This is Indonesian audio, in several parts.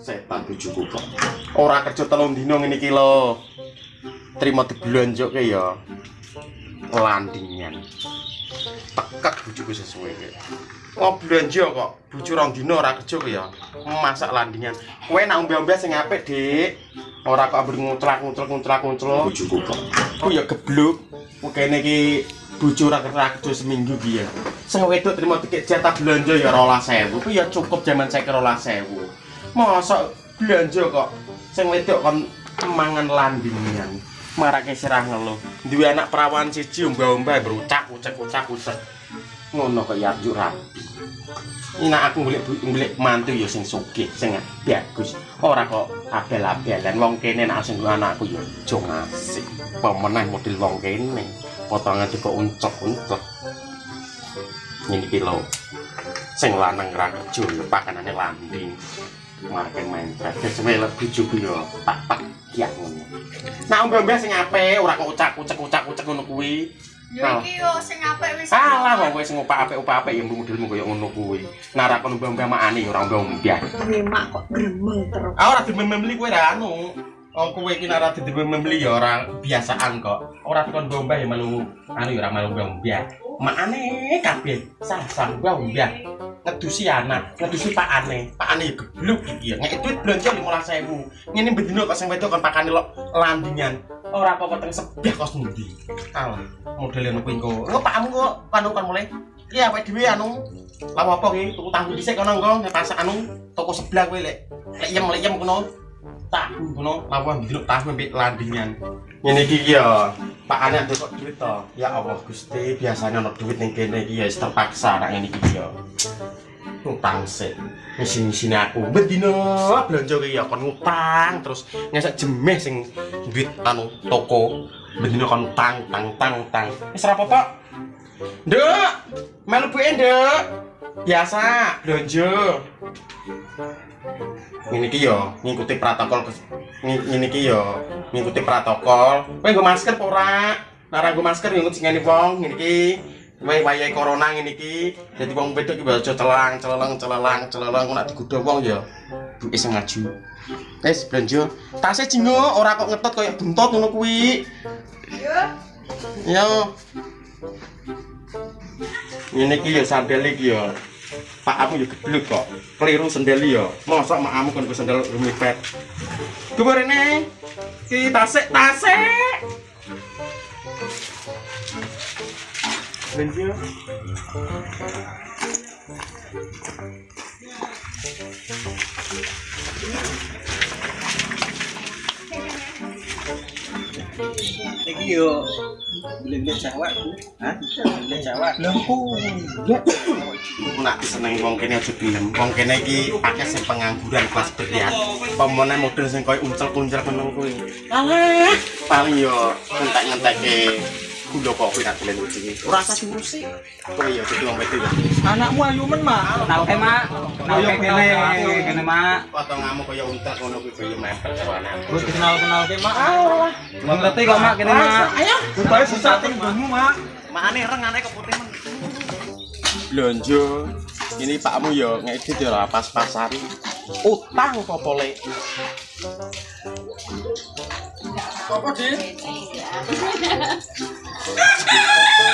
Setan bojoku kok. Ora kerja telung dino ngene iki lho. Trimo ke ya. Landingan. Tekek bojoku sesuai ke. Kok blonjo kok bojo rong dino ora kerja ke ya. Masak landingan. Kowe nak ombe-ombe sing apik, Dik. Ora kok ambur ngutlak-ngutlak ngutlak-ngutlak bojoku kok. Ku ya gebluk. Kene iki bojo ora kerja seminggu ki ya. Wedok trimo tiket jatah blonjo ya 12000. Ku ya cukup jaman saya 12000. mosok belanja kok. Sing wedok kon mangan landingan marake sirah ngeluh. Duwe anak perawan siji umba-umba berucak ucek ucak ucek. Ngono kok ya rapi ini aku ngulik ngulik mantu ya sing sugih sing bagus. Ora kok abel-abelan. Wong kene nek sing anakku ya aja ngasih. Pemenah model wong kene potongan juga uncek-uncek ini kilo sing lanang ra kerja pakanane landing makin main terakhir semelek bujuku yo tak tak kiak ngono nah ombe-ombe sing apik ora kok ucak-ucak ucak-ucak ngono kuwi Ya iki yo sing apik wis. Salah wong kowe sing opak apik-opak ya modelmu koyo ngono kuwi. Nara kon ombe-ombe makane ya ora ombe-ombe. Ngemak kok gremeng terus. Ah ora dimembeli kowe ra anu. Oh kowe iki nara dimembeli ya ora biasaan kok. Ora kon ombe ya melu anu ya ora melu ombe. Makane kabeh sah-sah ombe. ngedusi anak, ngedusi pak ane, pak ane gebluk iki ya. Ngek duit belanja lima sewu. Ngene bedino kok sing wedok kon pakane lo landingan. Ora kok peteng sebah kos ndi. Alah, modele ngono kuwi engko. Engko pakmu kok kanu kan mulai. Iki awake dhewe anu. Lawa apa iki? Tuku tahu dhisik kono engko nek pas anu toko sebelah kowe lek. Lek yem lek yem kono. Tahu kono lawa bedino tahu mbek landingan. Ngene iki ya. Pak ane ada kok duit to. Ya Allah Gusti, biasanya ono duit ning kene iki ya terpaksa nek ngene iki ya. utang sih mesin mesin aku bedino belanja kayak kon utang terus ngesek jemeh sing duit anu toko bedino kon utang tang tang tang wis ora apa nduk melu bu nduk biasa belanja ini ki yo ngikuti protokol ini ki yo ngikuti protokol kowe nggo masker ora ora nggo masker ngikut sing wong ini ki Wae wayahe corona ngene iki, dadi wong wedok iki aja celang, celeleng, celelang, celeleng nak digodho wong ya. Duke sing maju. Wis blonjo. Tase jingo ora kok ngetot kaya buntot ngono kuwi. Iya. Yo. Ngene iki ya sandal iki ya. Pakamu yo geblek kok. Keliru sendel yo. Mosok makamu kon sendal rumipet. Dhuwur rene. Ki tasik tasik. Bensin. Iki yo beli-beli cewek, hah? Beli cewek. Lah kok nak seneng wong kene aja gelem. Wong kene iki akeh sing pengangguran kelas berat. Pemene model sing koyo uncel-uncel meneng kuwi. Alah, paling yo entek-entekke gula kopi nak dolen uji. Ora usah ngurusi. Kowe yo dadi wong wedok. Anakmu ayu men, Mak. Kenal ke, Mak. Kenal ke kene, kene, Mak. Potonganmu koyo untek ngono kuwi mepet cawane. Wis kenal-kenal ke, Mak. Wong ngerti kok, Mak, kene, Mak. Ayo. Bukae susah tinggalmu, Mak. Makane reng anake kok putih men. Blonjo. Ini pakmu yo ngedit yo ora pas-pasan. Utang apa lek? Apa, Dik?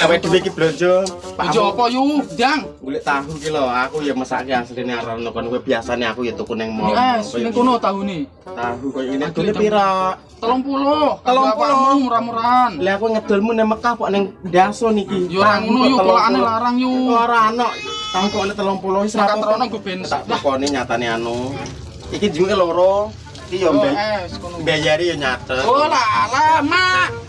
Kawe dhewe iki blonjo. Aja apa yu, Jang? Golek tahu ki lho, aku ya mesake asline arono kon kowe biasane aku ya tuku ning mall. Es, ning kono tahu nih. Tahu koyo ini dole jam- pira? Telung puluh. Telung Apa puluh. kamu murah-murahan. Lah aku ngedolmu ning Mekah kok ning Daso niki. Yo ora ngono yu, polakane larang yu. Ora ana. Tahu kok oleh 30 wis apa. terono gue ben. Tak takoni nyatane anu. Iki jenenge loro. Iki yo Yo mbek. es kono. Bayari yo nyatet. Oh lah, Mak.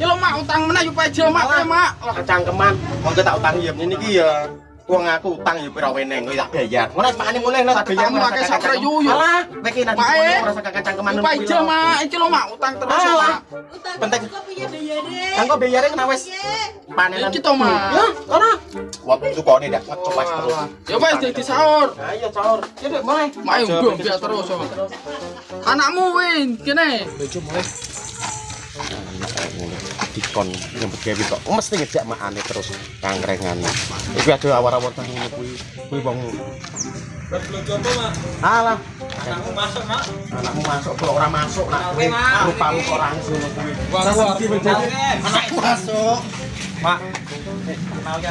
Lo mak utang meneh yu peje mak kae, mak. Lah, kecangkeman. Wong tak utang ya ngene iki ya. Wong aku utang ya pira weneng kowe tak bayar. Ngono pakane mulai lho tak bayar. Ketemu akeh sapre yu, yo. Alah, kowe nanti Mae. ora sak kecangkeman. Yu peje mak, iki lo mak utang terus Alah. mak. Penting. Kok piye bayare? Kanggo bayare kena wis panenan. Iki to, Mak. Ya, ora. Waktu tukone dak ngecopas terus. Yo wis dadi sahur. Ayo sahur. Ya Dek, mulai. Mak yo biar terus. yo. Anakmu win kene. Dikon nyambut gawe kok mesti ngejak makane terus kangrengane iki ada awar-awar tang ngono kuwi kuwi wong Alah, Anakmu masuk, Mak. anakmu masuk kok ora masuk nak rupamu kok ngono kuwi. Anakku masuk. Mak.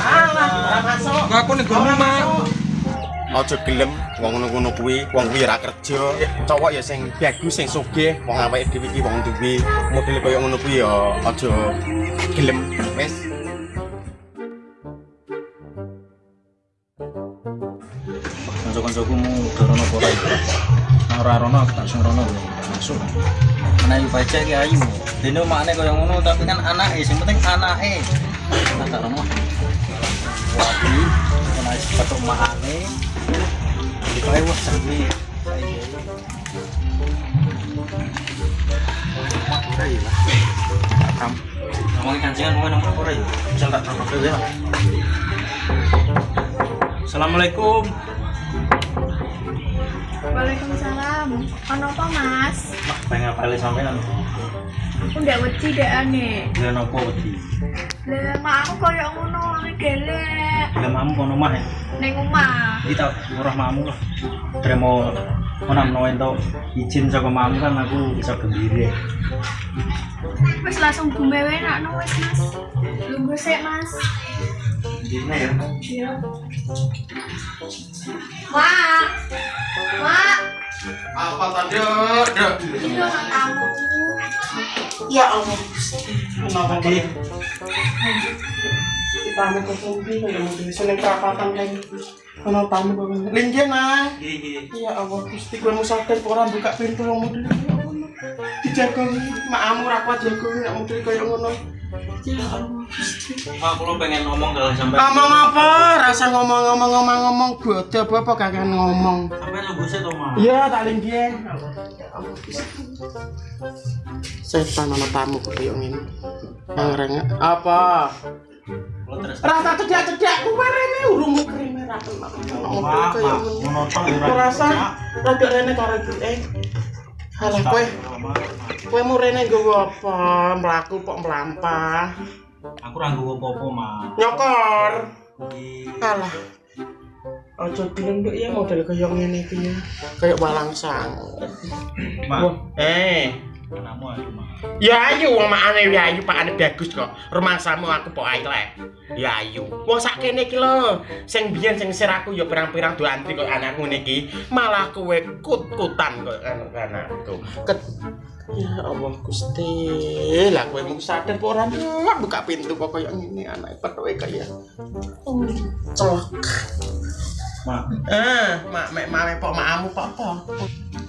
Alah, ora masuk. Aku gono mak. Aja gelem wong ngono-ngono kuwi, wong kuwi ora kerja. Cowok ya sing bagus, sing sugih, wong awake dhewe iki wong duwe model kaya ngono kuwi ya aja gelem. Wis. Kanca-kancaku dorono apa ora iki? Nah, ora rono aku tak sing rono masuk. Anak iku baca ki ayu. Dene makne kaya ngono tapi kan anake, sing penting anake. Nah, tak rono. Ya lah. Kam. Ngomongin kancingan ngomongin nomor ora ya? Tak. Assalamualaikum. Waalaikumsalam. Ono apa, Mas? Mak, pengen apa sampean? Aku ndak wedi dek ane. Dia nopo wedi. Lah, mak aku koyo ngono ane gelek. Bila mamu kono mah ya. Ning omah. Kita murah mamu lah. Terima mana menawa ento izin saka mamu kan aku bisa gembira. Wis langsung gumewe nak wis, Mas. Lungguh sik, Mas. Gini ya. Iya. Mak. Mak. Apa tadi? Dek. Iya, nak tamu. Ya Allah. Kenapa. Kita mau lagi. Nang. Iya. Ya Allah, musaken orang buka pintu wong model kaya ngono. Dijaga makmu ra kuat jaga nek model kaya ngono. Ya kula pengen ngomong kalau sampai Ngomong apa? Rasa ngomong-ngomong ngomong-ngomong bodoh apa kagak ngomong. sampai lu buset Mak. Iya, tak linggih. Setan ana tamu kaya ngene. Yang rengek apa? Rasa cedak-cedak kowe rene urung krime ra kenal. Model Mak, kaya Mak, ngono. rasa rada rene karo iki. Halah kowe kowe mu rene nggowo apa? Mlaku kok mlampah. Aku ra nggowo apa-apa. Nyokor. Alah. Aja dilenduk ya model kaya ngene iki ya. Kayak walang sang. Mak, Wah, eh. anakmu. Ya ayu wong makane ya ayu pakane bagus kok. Rumahsamu aku pok ae lek. Ya ayu. Wong sak kene iki lho. Sing biyen sing sir aku ya pirang-pirang do antri kok anakku niki. Malah kowe kut-kutan kok anu anakku. Ket Ya Allah Gusti, lah kowe mung sadar apa ora buka pintu kok kaya ngene anake pethuke kaya. Oh, celok. Mak, Eh, mak mek mawe pok makmu pok apa?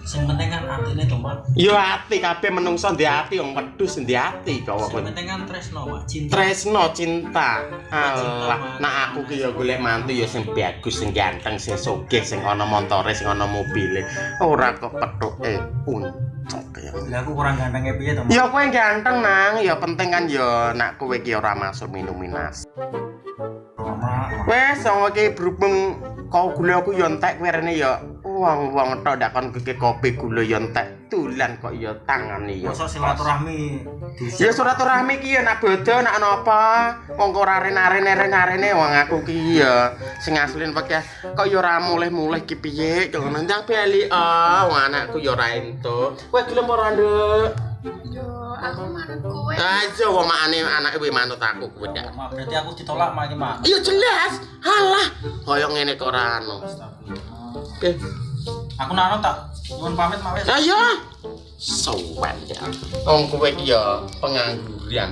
sing penting kan atine to, Mak. Yo ati kabeh menungso ndek ati wong wedhus ndek ati kok Sing penting kan tresno, Mak. Cinta. Tresno cinta. Alah, nak aku ki golek mantu ya sing bagus, sing ganteng, sing sugih, sing ana montore, sing ana mobile. Ora kok pethuke puncak ya. Lah aku kurang gantengnya piye to? Ya kowe ganteng nang, ya penting kan ya nak kowe ki ora masuk minuminas. Mak, Wes, wong iki berhubung kau gula aku ya entek kowe rene ya. Wong-wong tok dak kon keke kopi gula ya entek. Tulan kok ya tangane ya. masa silaturahmi Ya silaturahmi ki ya nak bodo nak napa wong kok ora rene-rene wong aku ki ya sing aslin pakai kok ya ora mulih-mulih ki piye? Kok nang bali ah wong anakku ya ora entuk. Kowe gelem ora nduk? Yo, aku manut kowe. aja wong makane anake kuwi manut aku kuwi dak Mak, berarti aku ditolak, Mak, iki, Mak. iya jelas halah kaya ngene kok ora anu oke Aku nano tak nyuwun pamit, Mak, wis. ayo sowan ya wong kowe ki ya pengangguran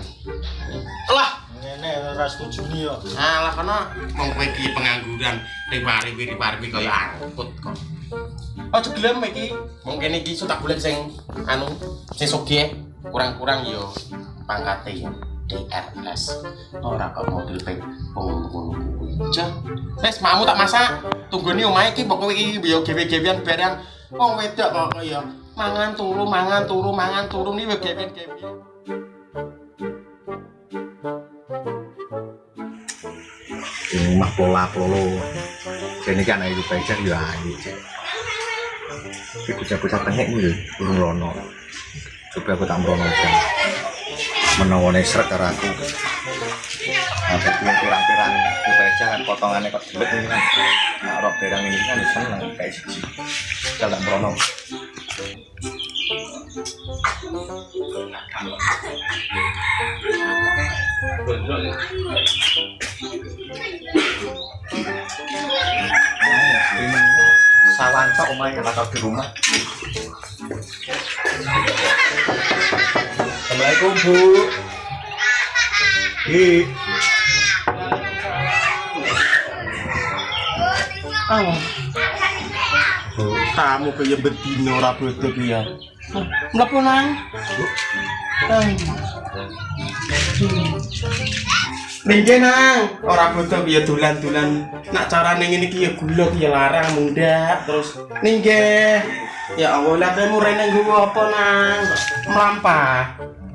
lah Ngene ora setuju ni yo. Alah kana wong kowe iki pengangguran riwari riwari kaya angkut kok. Aja gelem iki. Mungkin iki iso tak golek sing anu sing sugih kurang-kurang yo pangkate ya DRS. Ora kok model ping ngono kuwi. Jah. Makmu tak masak. Tunggoni omahe iki kowe iki yo gewe-gewean barang wong wedok kok kaya mangan turu mangan turu mangan turu ni wis gewe-gewean. ini mah pola polo ini kan ayu becak ya ayu cek tapi bocah-bocah tengek ini urung rono coba aku tak merono aja menawane seret karo aku yang pirang-pirang itu aja kan potongannya kok jelek ini kan. Nah, rok berang ini kan seneng kayak siji. Jalan Brono. Sawan tok omahe ora tau di rumah. Assalamualaikum Bu. Hi. Oh. Kamu kaya bedino ora bodoh ki ya. Mlebu nang. Ningge nang, ora ki ya dolan-dolan. Nak carane ngene ki ya gula ki ya larang mundak terus ningge. Ya Allah, lah kamu rene nggowo apa nang? Melampah.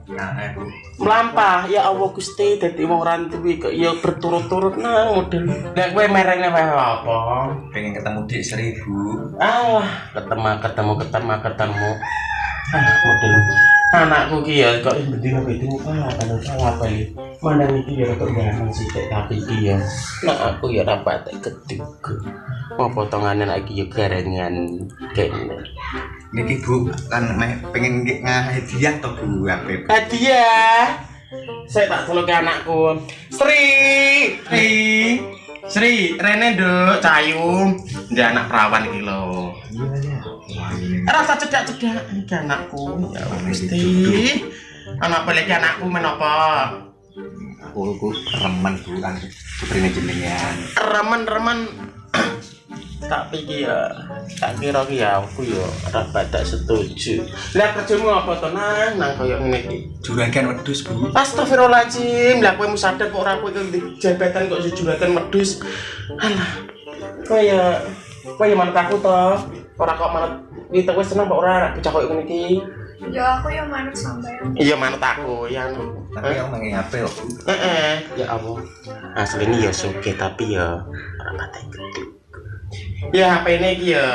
Nah, eh. Melampah, ya Allah Gusti dadi wong rantuwi kok ya berturut-turut nang model. Nek kowe merene apa? pengen ketemu Dik seribu. Ah, ketemu ketemu ketemu ketemu. Ah, model anakku ki ya kok bendina itu ah kalau salah apa ya. Mana iki ya kok jangan sih tapi ya. Nah aku ya patek gedug. Mau potongannya lagi ya garangan kene. Niki Bu kan pengen nge- ngahadiah to Bu HP. Hadiah. Saya tak celuk ke anakku. Sri, Sri, Sri, Rene nduk cayu. Dia anak perawan iki lho. Iya ya. Ini. Rasa cedak-cedak iki anakku. Ya Gusti. Anak pelek anakku menapa? Aku ku remen Bu kan putrine jenengan. Remen-remen tak pikir ya tak kira ki ya aku ya ora badak setuju lah kerjamu apa to nang nang koyo ngene Juragan wedhus Bu. Astagfirullahaladzim, lah kowe musadar kok ora kowe jabatan kok juragan medus. Alah. Kaya kaya manut aku to. Ora kok manut kita wis seneng kok ora bocah kok ngene iki. Ya aku yang manut sampean. Iya manut aku, ya. Tapi yang mengenai HP. Bu. Heeh, ya Allah. Asline ya suge tapi ya ora patek gede. Ya HP ini iki ya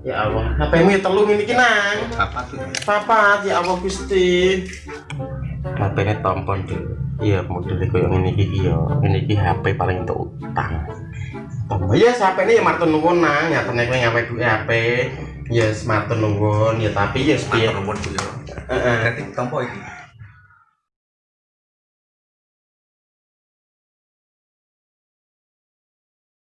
Ya Allah, HP-mu ya telu ngene iki nang. Apa tuh? Papat ya Allah Gusti. HP-ne tompon deh. Iya, modele koyo ngene iki ya. Ngene iki HP paling untuk utang. Tompon ya HP ini ya matur nuwun nang, nyatane kowe ngawe duwe HP. Ya matur nuwun ya tapi Matur piye. nuwun Bu ya. Heeh. Berarti tompo iki.